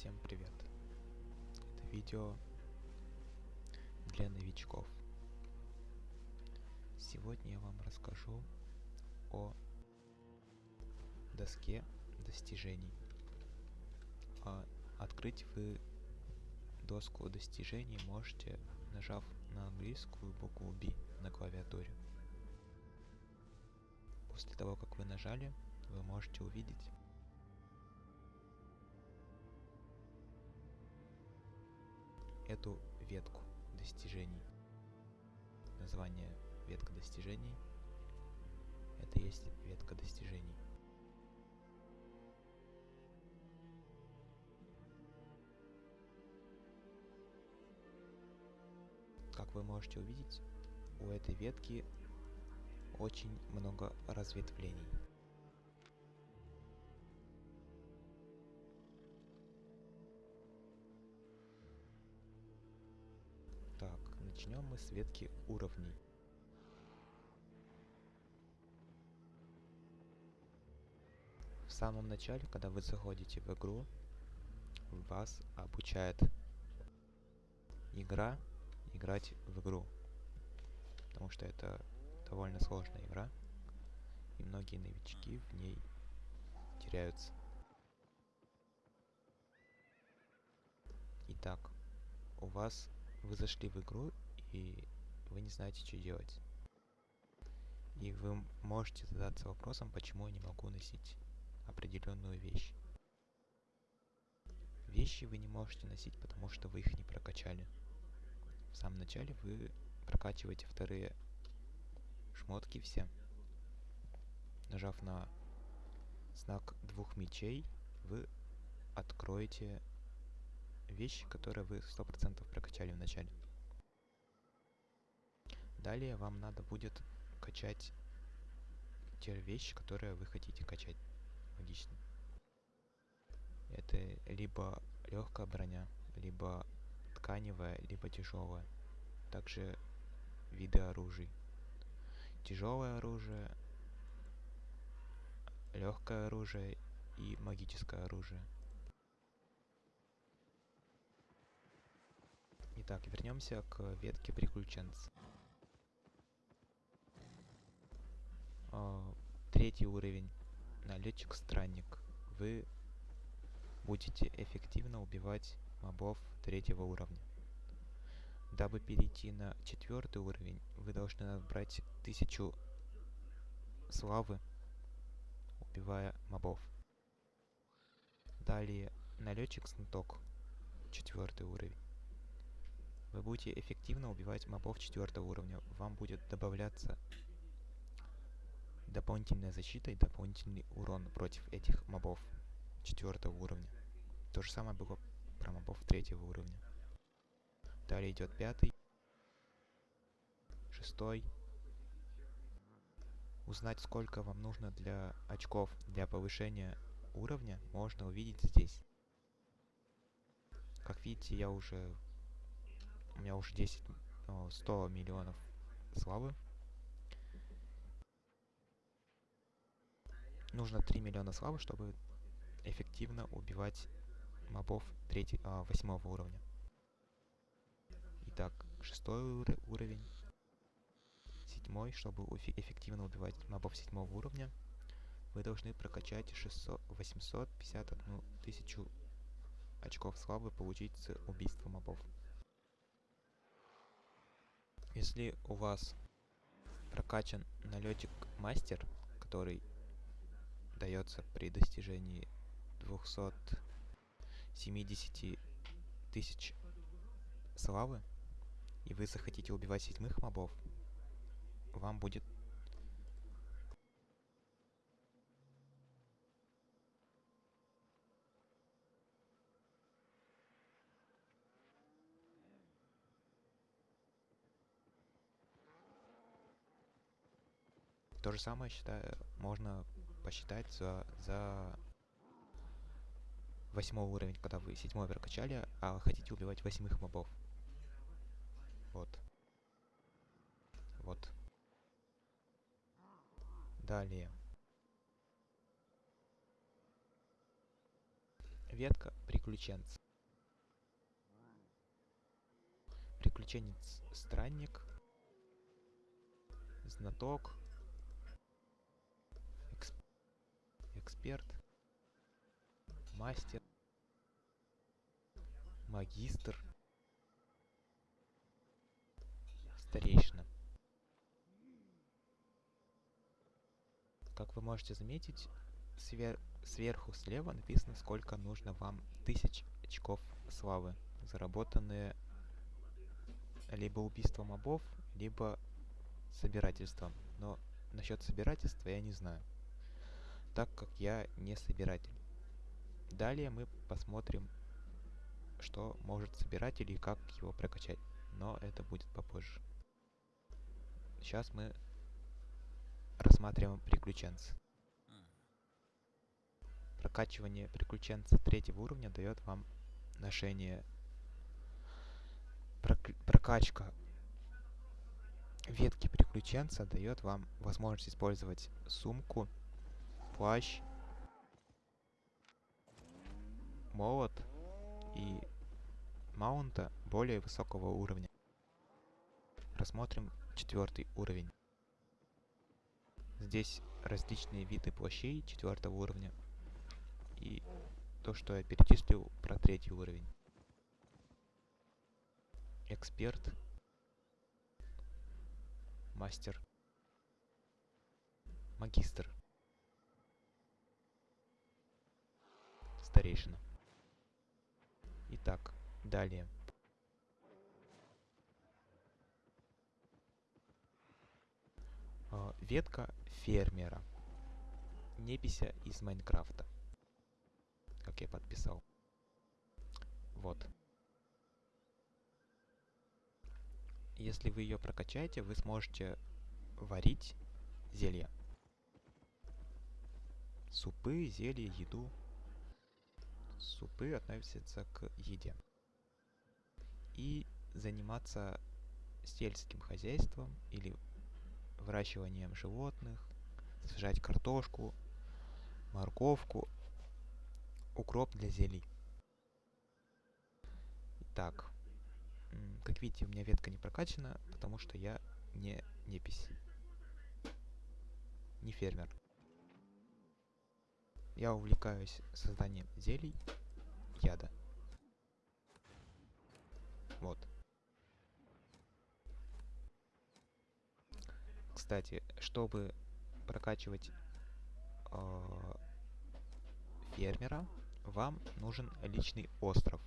Всем привет! Это видео для новичков. Сегодня я вам расскажу о доске достижений. А открыть вы доску достижений можете, нажав на английскую букву B на клавиатуре. После того, как вы нажали, вы можете увидеть эту ветку достижений. Название ветка достижений. Это есть ветка достижений. Как вы можете увидеть, у этой ветки очень много разветвлений. Начнем мы с ветки уровней. В самом начале, когда вы заходите в игру, вас обучает игра играть в игру. Потому что это довольно сложная игра, и многие новички в ней теряются. Итак, у вас вы зашли в игру и вы не знаете, что делать. И вы можете задаться вопросом, почему я не могу носить определенную вещь. Вещи вы не можете носить, потому что вы их не прокачали. В самом начале вы прокачиваете вторые шмотки все. Нажав на знак двух мечей, вы откроете вещи, которые вы 100% прокачали в начале. Далее вам надо будет качать те вещи, которые вы хотите качать. Логично. Это либо легкая броня, либо тканевая, либо тяжелая. Также виды оружий. Тяжелое оружие, легкое оружие и магическое оружие. Итак, вернемся к ветке приключенца. Третий уровень. Налетчик-странник. Вы будете эффективно убивать мобов третьего уровня. Дабы перейти на четвертый уровень, вы должны набрать тысячу славы, убивая мобов. Далее налетчик-сноток. Четвертый уровень. Вы будете эффективно убивать мобов четвертого уровня. Вам будет добавляться дополнительная защита и дополнительный урон против этих мобов четвертого уровня. То же самое было про мобов третьего уровня. Далее идет пятый, шестой. Узнать, сколько вам нужно для очков для повышения уровня, можно увидеть здесь. Как видите, я уже у меня уже 10, 100 миллионов славы. Нужно 3 миллиона славы, чтобы эффективно убивать мобов 3, а, 8 уровня. Итак, шестой ур уровень. Седьмой, чтобы эффективно убивать мобов 7 уровня, вы должны прокачать 600, 851 тысячу очков славы получить с убийства мобов. Если у вас прокачан налетик мастер, который дается при достижении 270 тысяч славы, и вы захотите убивать седьмых мобов, вам будет То же самое, считаю, можно посчитать за, за восьмой уровень, когда вы седьмой прокачали, а хотите убивать восьмых мобов. Вот. Вот. Далее. ветка приключенц. Приключенец странник, знаток, эксперт, мастер, магистр, старейшина. Как вы можете заметить, свер сверху слева написано, сколько нужно вам тысяч очков славы, заработанные либо убийством мобов, либо собирательством. Но насчет собирательства я не знаю, так как я не собиратель. Далее мы посмотрим, что может собиратель и как его прокачать. Но это будет попозже. Сейчас мы рассматриваем приключенца. Прокачивание приключенца третьего уровня дает вам ношение прокачка ветки приключенца дает вам возможность использовать сумку, плащ, молот и маунта более высокого уровня. Рассмотрим четвертый уровень. Здесь различные виды плащей четвертого уровня и то, что я перечислил про третий уровень эксперт, мастер, магистр, старейшина. Итак, далее. А, ветка фермера. Непися из Майнкрафта. Как я подписал. Вот. Если вы ее прокачаете, вы сможете варить зелья. Супы, зелья, еду. Супы относятся к еде. И заниматься сельским хозяйством или выращиванием животных, сажать картошку, морковку, укроп для зелий. Итак, как видите, у меня ветка не прокачана, потому что я не непись. Не фермер. Я увлекаюсь созданием зелий, яда. Вот. Кстати, чтобы прокачивать э, фермера, вам нужен личный остров.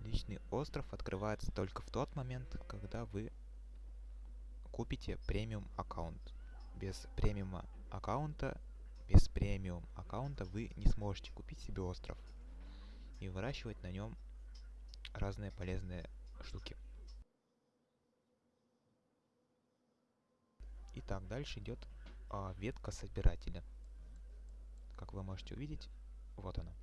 Личный остров открывается только в тот момент, когда вы купите премиум аккаунт. Без премиума аккаунта, без премиум аккаунта вы не сможете купить себе остров и выращивать на нем разные полезные штуки. Итак, дальше идет а, ветка собирателя. Как вы можете увидеть, вот она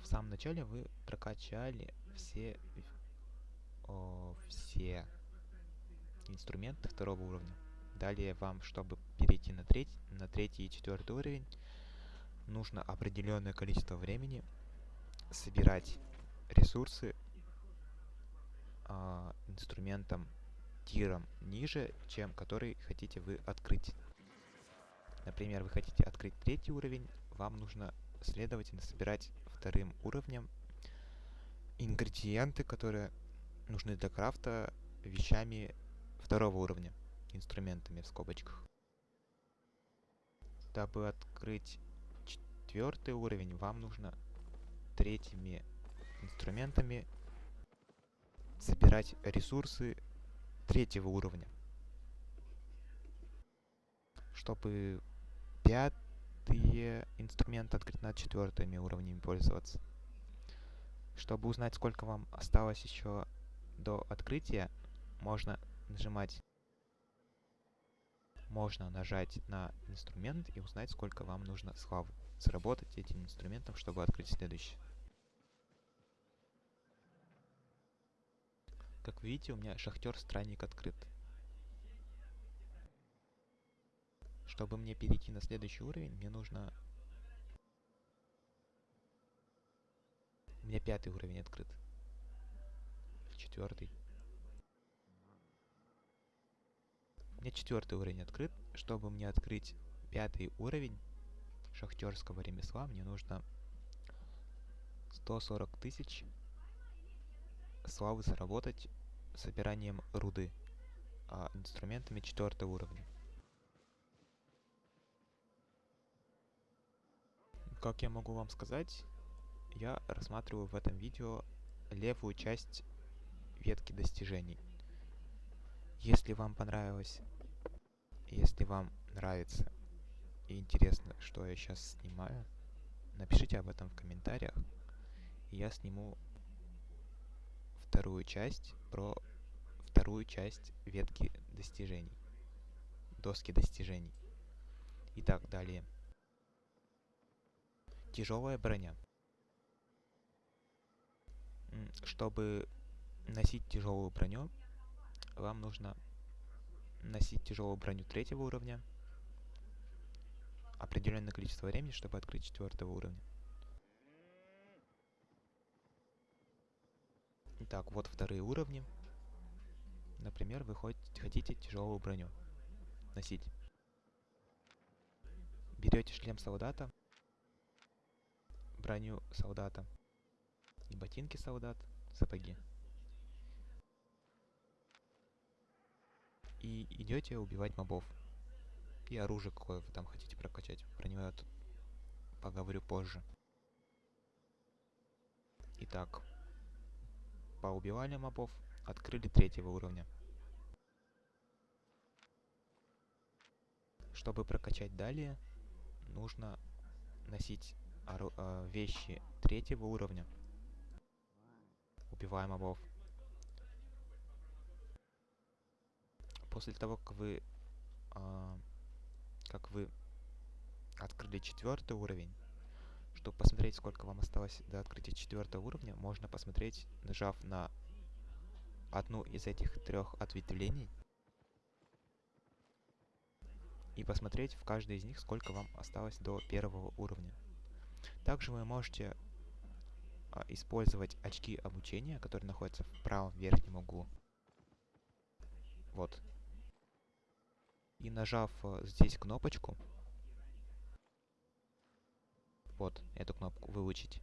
в самом начале вы прокачали все, о, все инструменты второго уровня. Далее вам, чтобы перейти на третий, на третий и четвертый уровень, нужно определенное количество времени собирать ресурсы э, инструментом тиром ниже, чем который хотите вы открыть. Например, вы хотите открыть третий уровень, вам нужно, следовательно, собирать вторым уровнем ингредиенты, которые нужны для крафта вещами второго уровня, инструментами в скобочках. Дабы открыть четвертый уровень, вам нужно третьими инструментами собирать ресурсы третьего уровня. Чтобы простые инструменты открыть над четвертыми уровнями пользоваться. Чтобы узнать, сколько вам осталось еще до открытия, можно нажимать можно нажать на инструмент и узнать, сколько вам нужно славы сработать этим инструментом, чтобы открыть следующий. Как вы видите, у меня шахтер-странник открыт. Чтобы мне перейти на следующий уровень, мне нужно... У меня пятый уровень открыт. Четвертый. Меня четвертый уровень открыт. Чтобы мне открыть пятый уровень шахтерского ремесла, мне нужно 140 тысяч славы заработать собиранием руды а, инструментами четвертого уровня. Как я могу вам сказать, я рассматриваю в этом видео левую часть ветки достижений. Если вам понравилось, если вам нравится и интересно, что я сейчас снимаю, напишите об этом в комментариях, и я сниму вторую часть про вторую часть ветки достижений, доски достижений. Итак, далее. Тяжелая броня. Чтобы носить тяжелую броню, вам нужно носить тяжелую броню третьего уровня, определенное количество времени, чтобы открыть четвертого уровня. Итак, вот вторые уровни. Например, вы хотите тяжелую броню носить. Берете шлем солдата, броню солдата и ботинки солдат, сапоги. И идете убивать мобов. И оружие, какое вы там хотите прокачать. Про него я тут поговорю позже. Итак, поубивали мобов, открыли третьего уровня. Чтобы прокачать далее, нужно носить э, вещи третьего уровня. Убиваем мобов. После того, как вы, э, как вы открыли четвертый уровень, чтобы посмотреть, сколько вам осталось до открытия четвертого уровня, можно посмотреть, нажав на одну из этих трех ответвлений и посмотреть в каждой из них, сколько вам осталось до первого уровня. Также вы можете а, использовать очки обучения, которые находятся в правом верхнем углу. Вот. И нажав а, здесь кнопочку, вот эту кнопку выучить.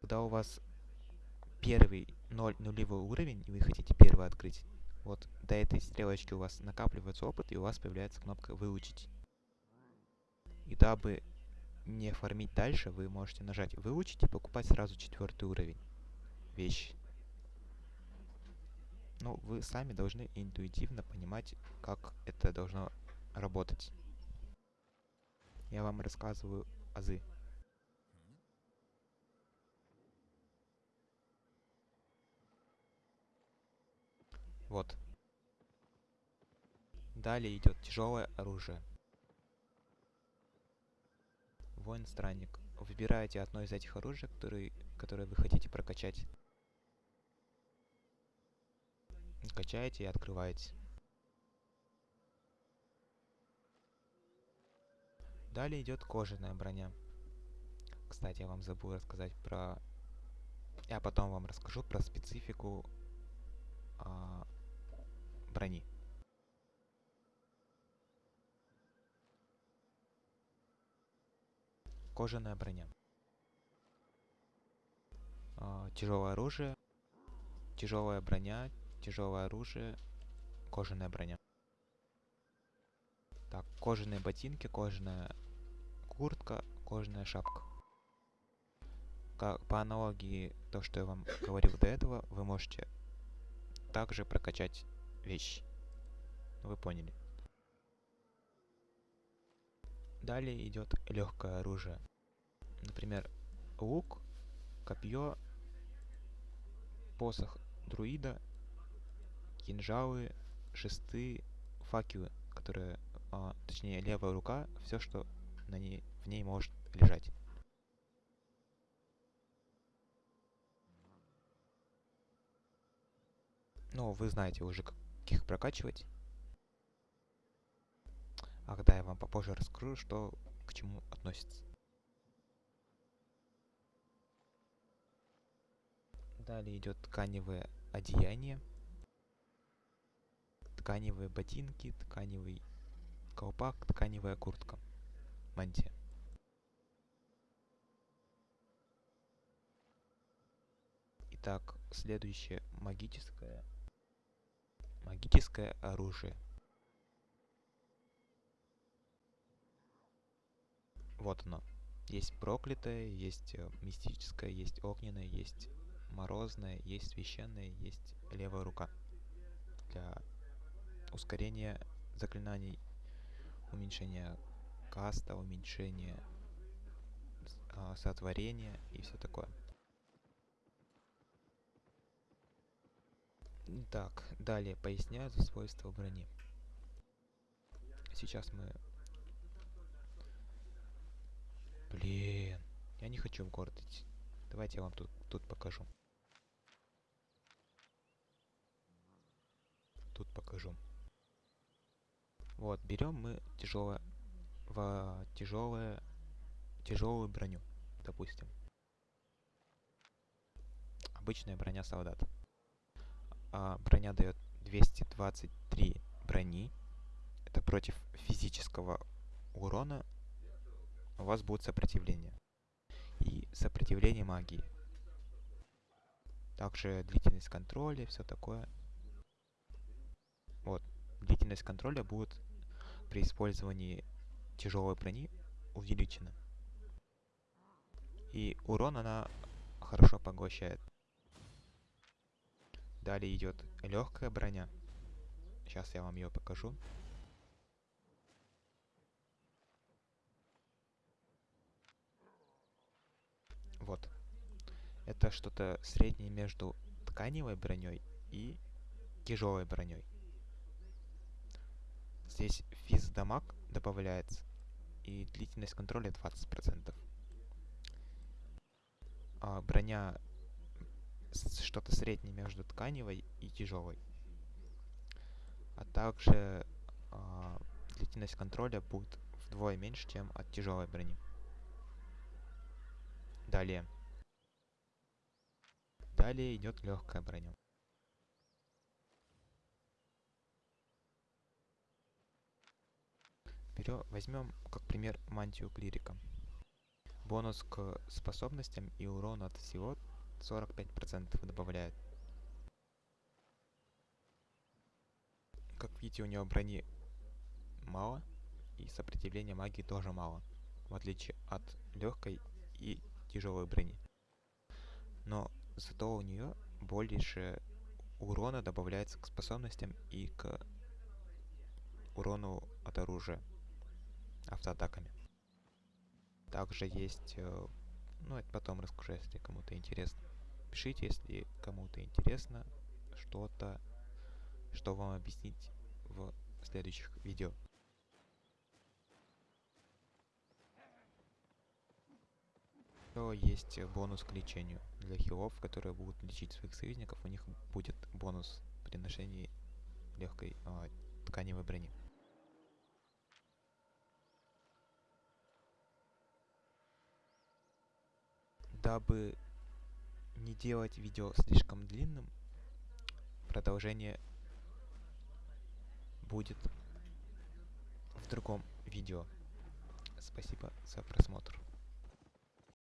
Когда у вас первый 0 нулевой уровень, и вы хотите первый открыть, вот до этой стрелочки у вас накапливается опыт, и у вас появляется кнопка «Выучить». И дабы не фармить дальше, вы можете нажать «Выучить» и покупать сразу четвертый уровень вещи. Ну, вы сами должны интуитивно понимать, как это должно работать. Я вам рассказываю азы. Вот. Далее идет тяжелое оружие. Воин-странник. Выбираете одно из этих оружий, которые, которые вы хотите прокачать. Качаете и открываете. Далее идет кожаная броня. Кстати, я вам забыл рассказать про... Я потом вам расскажу про специфику а, брони. Кожаная броня. А, тяжелое оружие, тяжелая броня, тяжелое оружие, кожаная броня. Так, кожаные ботинки, кожаная куртка, кожаная шапка. Как, по аналогии то, что я вам говорил до этого, вы можете также прокачать вещи. Вы поняли. Далее идет легкое оружие. Например, лук, копье, посох друида, кинжалы, шесты, факелы, которые, а, точнее левая рука, все, что на ней, в ней может лежать. Ну, вы знаете уже, как их прокачивать. А когда я вам попозже расскажу, что к чему относится. Далее идет тканевое одеяние, тканевые ботинки, тканевый колпак, тканевая куртка, мантия. Итак, следующее магическое магическое оружие. Вот оно. Есть проклятое, есть э, мистическое, есть огненное, есть морозное, есть священное, есть левая рука. Для ускорения заклинаний, уменьшения каста, уменьшения э, сотворения и все такое. Так, далее поясняю за свойства брони. Сейчас мы Блин, я не хочу в город идти. Давайте я вам тут, тут покажу. Тут покажу. Вот, берем мы тяжелое в тяжелое тяжелую броню, допустим. Обычная броня солдат. А, броня дает 223 брони. Это против физического урона у вас будет сопротивление. И сопротивление магии. Также длительность контроля, все такое. Вот. Длительность контроля будет при использовании тяжелой брони увеличена. И урон она хорошо поглощает. Далее идет легкая броня. Сейчас я вам ее покажу. Вот. Это что-то среднее между тканевой броней и тяжелой броней. Здесь физ дамаг добавляется и длительность контроля 20%. А броня что-то среднее между тканевой и тяжелой. А также а, длительность контроля будет вдвое меньше, чем от тяжелой брони. Далее. Далее идет легкая броня. Берем, возьмем как пример мантию клирика. Бонус к способностям и урон от всего 45% добавляет. Как видите, у него брони мало, и сопротивления магии тоже мало, в отличие от легкой и тяжелой брони. Но зато у нее больше урона добавляется к способностям и к урону от оружия автоатаками. Также есть, э, ну это потом расскажу, если кому-то интересно. Пишите, если кому-то интересно что-то, что вам объяснить в следующих видео. Еще есть бонус к лечению. Для хилов, которые будут лечить своих союзников, у них будет бонус при ношении легкой э, тканевой брони. Дабы не делать видео слишком длинным, продолжение будет в другом видео. Спасибо за просмотр.